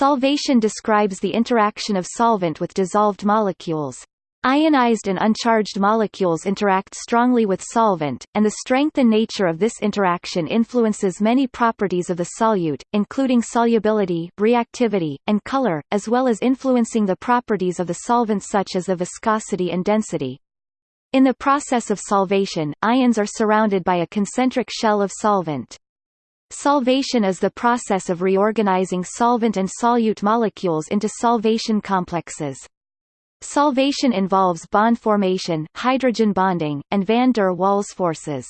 Solvation describes the interaction of solvent with dissolved molecules. Ionized and uncharged molecules interact strongly with solvent, and the strength and nature of this interaction influences many properties of the solute, including solubility, reactivity, and color, as well as influencing the properties of the solvent such as the viscosity and density. In the process of solvation, ions are surrounded by a concentric shell of solvent. Solvation is the process of reorganizing solvent and solute molecules into solvation complexes. Solvation involves bond formation, hydrogen bonding, and van der Waals forces.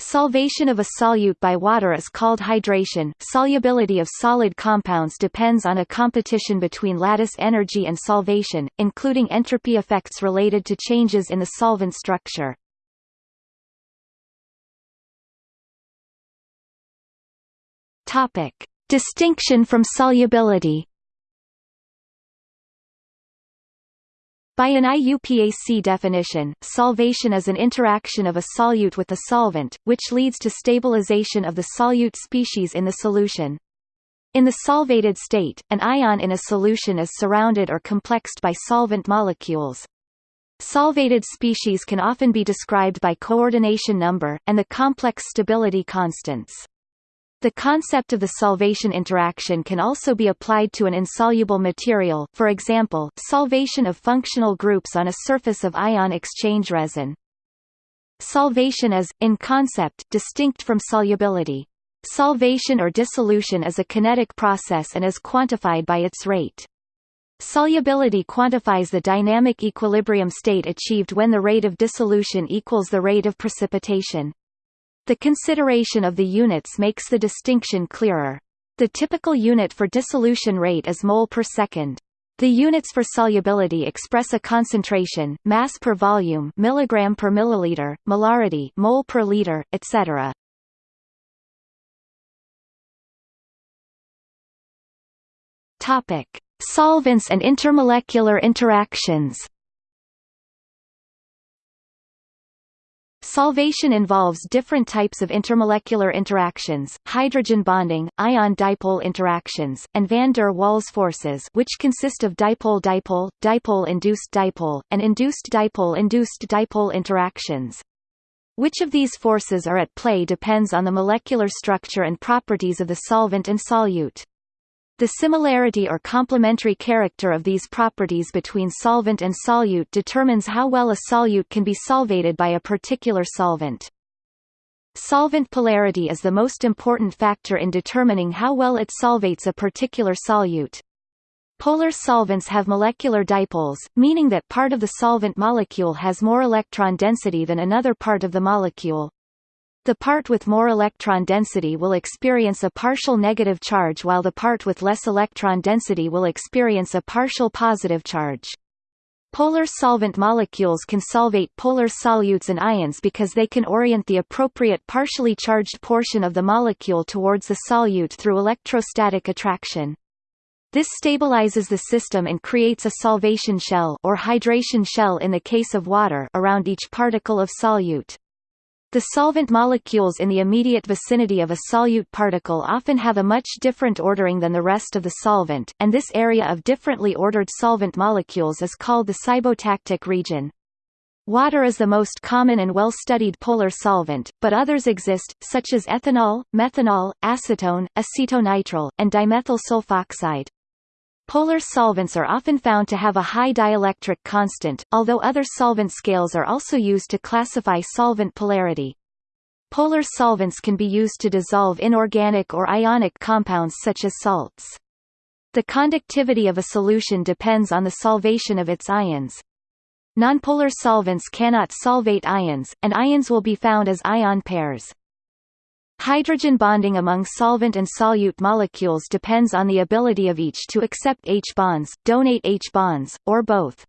Solvation of a solute by water is called hydration. Solubility of solid compounds depends on a competition between lattice energy and solvation, including entropy effects related to changes in the solvent structure. Topic: Distinction from solubility. By an IUPAC definition, solvation is an interaction of a solute with a solvent, which leads to stabilization of the solute species in the solution. In the solvated state, an ion in a solution is surrounded or complexed by solvent molecules. Solvated species can often be described by coordination number, and the complex stability constants. The concept of the solvation interaction can also be applied to an insoluble material for example, solvation of functional groups on a surface of ion exchange resin. Solvation is, in concept, distinct from solubility. Solvation or dissolution is a kinetic process and is quantified by its rate. Solubility quantifies the dynamic equilibrium state achieved when the rate of dissolution equals the rate of precipitation. The consideration of the units makes the distinction clearer. The typical unit for dissolution rate is mole per second. The units for solubility express a concentration, mass per volume, milligram per milliliter, molarity, mole per liter, etc. Topic: Solvents and intermolecular interactions. Solvation involves different types of intermolecular interactions, hydrogen bonding, ion-dipole interactions, and van der Waals forces which consist of dipole-dipole, dipole-induced dipole, and induced dipole-induced dipole interactions. Which of these forces are at play depends on the molecular structure and properties of the solvent and solute. The similarity or complementary character of these properties between solvent and solute determines how well a solute can be solvated by a particular solvent. Solvent polarity is the most important factor in determining how well it solvates a particular solute. Polar solvents have molecular dipoles, meaning that part of the solvent molecule has more electron density than another part of the molecule. The part with more electron density will experience a partial negative charge while the part with less electron density will experience a partial positive charge. Polar solvent molecules can solvate polar solutes and ions because they can orient the appropriate partially charged portion of the molecule towards the solute through electrostatic attraction. This stabilizes the system and creates a solvation shell or hydration shell in the case of water around each particle of solute. The solvent molecules in the immediate vicinity of a solute particle often have a much different ordering than the rest of the solvent, and this area of differently ordered solvent molecules is called the cybotactic region. Water is the most common and well-studied polar solvent, but others exist, such as ethanol, methanol, acetone, acetonitrile, and dimethyl sulfoxide. Polar solvents are often found to have a high dielectric constant, although other solvent scales are also used to classify solvent polarity. Polar solvents can be used to dissolve inorganic or ionic compounds such as salts. The conductivity of a solution depends on the solvation of its ions. Nonpolar solvents cannot solvate ions, and ions will be found as ion pairs. Hydrogen bonding among solvent and solute molecules depends on the ability of each to accept H-bonds, donate H-bonds, or both.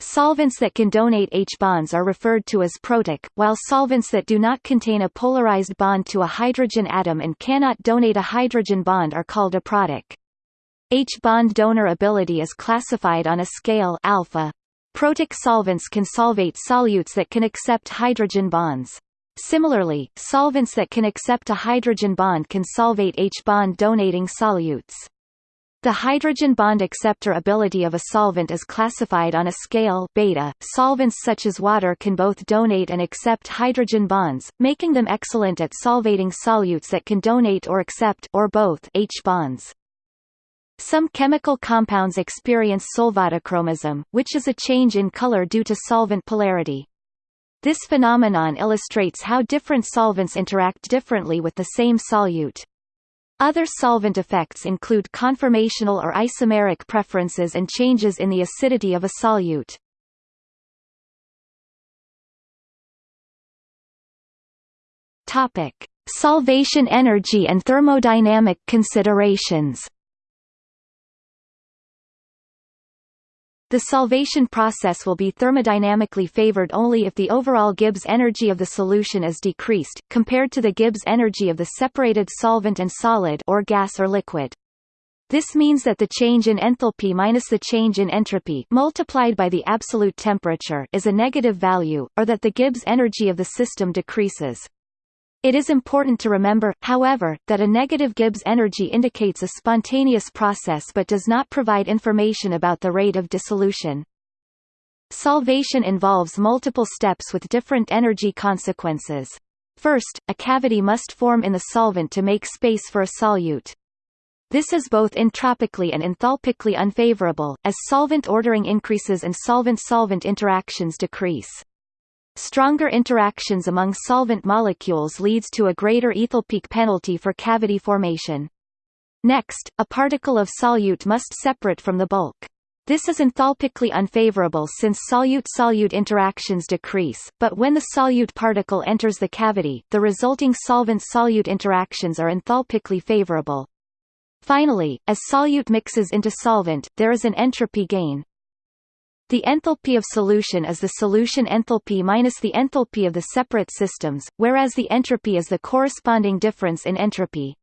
Solvents that can donate H-bonds are referred to as protic, while solvents that do not contain a polarized bond to a hydrogen atom and cannot donate a hydrogen bond are called aprotic. H-bond donor ability is classified on a scale alpha. Protic solvents can solvate solutes that can accept hydrogen bonds. Similarly, solvents that can accept a hydrogen bond can solvate H-bond donating solutes. The hydrogen bond acceptor ability of a solvent is classified on a scale beta. Solvents such as water can both donate and accept hydrogen bonds, making them excellent at solvating solutes that can donate or accept or both H bonds. Some chemical compounds experience solvatochromism, which is a change in color due to solvent polarity. This phenomenon illustrates how different solvents interact differently with the same solute. Other solvent effects include conformational or isomeric preferences and changes in the acidity of a solute. Topic: Solvation energy and thermodynamic considerations. The solvation process will be thermodynamically favored only if the overall Gibbs energy of the solution is decreased, compared to the Gibbs energy of the separated solvent and solid or gas or liquid. This means that the change in enthalpy minus the change in entropy multiplied by the absolute temperature is a negative value, or that the Gibbs energy of the system decreases. It is important to remember, however, that a negative Gibbs energy indicates a spontaneous process but does not provide information about the rate of dissolution. Solvation involves multiple steps with different energy consequences. First, a cavity must form in the solvent to make space for a solute. This is both entropically and enthalpically unfavorable, as solvent ordering increases and solvent-solvent interactions decrease. Stronger interactions among solvent molecules leads to a greater enthalpic penalty for cavity formation. Next, a particle of solute must separate from the bulk. This is enthalpically unfavorable since solute-solute interactions decrease, but when the solute particle enters the cavity, the resulting solvent-solute interactions are enthalpically favorable. Finally, as solute mixes into solvent, there is an entropy gain, the enthalpy of solution is the solution enthalpy minus the enthalpy of the separate systems, whereas the entropy is the corresponding difference in entropy.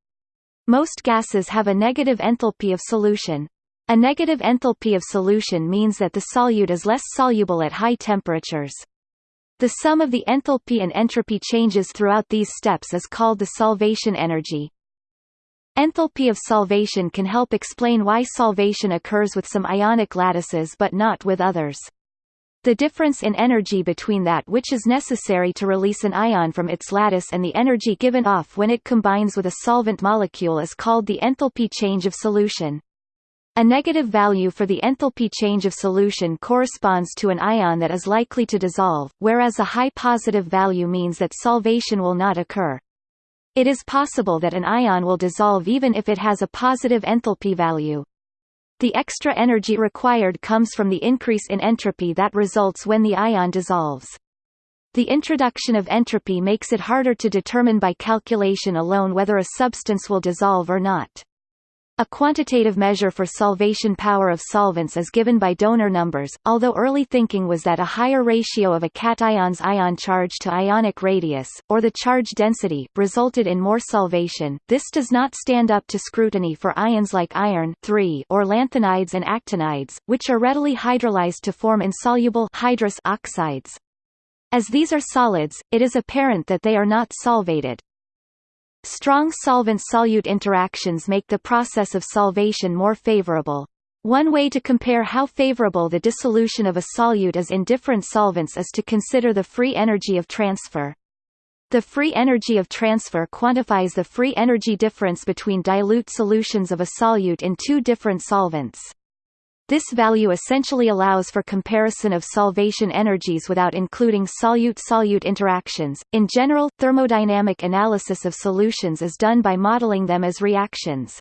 Most gases have a negative enthalpy of solution. A negative enthalpy of solution means that the solute is less soluble at high temperatures. The sum of the enthalpy and entropy changes throughout these steps is called the solvation energy. Enthalpy of solvation can help explain why solvation occurs with some ionic lattices but not with others. The difference in energy between that which is necessary to release an ion from its lattice and the energy given off when it combines with a solvent molecule is called the enthalpy change of solution. A negative value for the enthalpy change of solution corresponds to an ion that is likely to dissolve, whereas a high positive value means that solvation will not occur. It is possible that an ion will dissolve even if it has a positive enthalpy value. The extra energy required comes from the increase in entropy that results when the ion dissolves. The introduction of entropy makes it harder to determine by calculation alone whether a substance will dissolve or not. A quantitative measure for solvation power of solvents is given by donor numbers, although early thinking was that a higher ratio of a cation's ion charge to ionic radius, or the charge density, resulted in more solvation. This does not stand up to scrutiny for ions like iron or lanthanides and actinides, which are readily hydrolyzed to form insoluble oxides. As these are solids, it is apparent that they are not solvated. Strong solvent-solute interactions make the process of solvation more favorable. One way to compare how favorable the dissolution of a solute is in different solvents is to consider the free energy of transfer. The free energy of transfer quantifies the free energy difference between dilute solutions of a solute in two different solvents. This value essentially allows for comparison of solvation energies without including solute-solute interactions. In general, thermodynamic analysis of solutions is done by modeling them as reactions.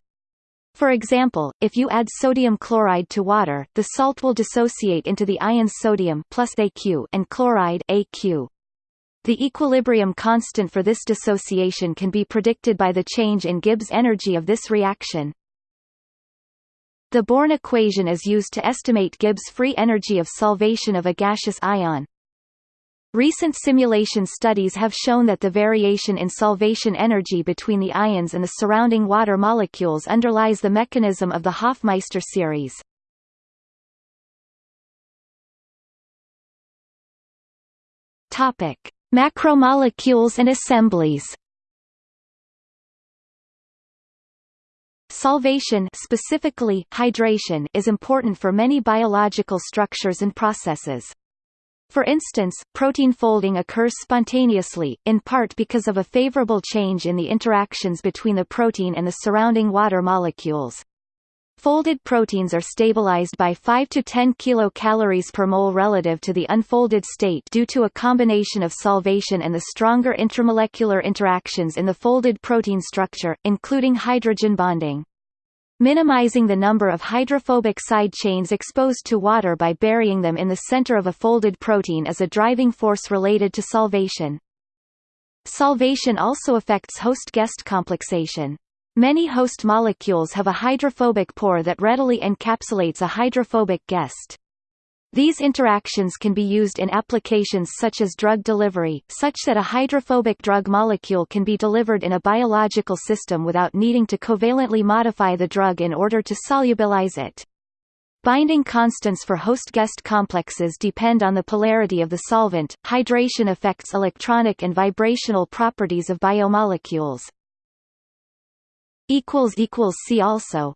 For example, if you add sodium chloride to water, the salt will dissociate into the ions sodium plus AQ and chloride AQ. The equilibrium constant for this dissociation can be predicted by the change in Gibbs energy of this reaction. The Born equation is used to estimate Gibbs free energy of solvation of a gaseous ion. Recent simulation studies have shown that the variation in solvation energy between the ions and the surrounding water molecules underlies the mechanism of the Hofmeister series. Topic: Macromolecules and assemblies. Solvation specifically, hydration is important for many biological structures and processes. For instance, protein folding occurs spontaneously, in part because of a favorable change in the interactions between the protein and the surrounding water molecules. Folded proteins are stabilized by 5 to 10 kilocalories per mole relative to the unfolded state due to a combination of solvation and the stronger intramolecular interactions in the folded protein structure, including hydrogen bonding. Minimizing the number of hydrophobic side chains exposed to water by burying them in the center of a folded protein is a driving force related to solvation. Solvation also affects host-guest complexation. Many host molecules have a hydrophobic pore that readily encapsulates a hydrophobic guest. These interactions can be used in applications such as drug delivery, such that a hydrophobic drug molecule can be delivered in a biological system without needing to covalently modify the drug in order to solubilize it. Binding constants for host-guest complexes depend on the polarity of the solvent. Hydration affects electronic and vibrational properties of biomolecules. See also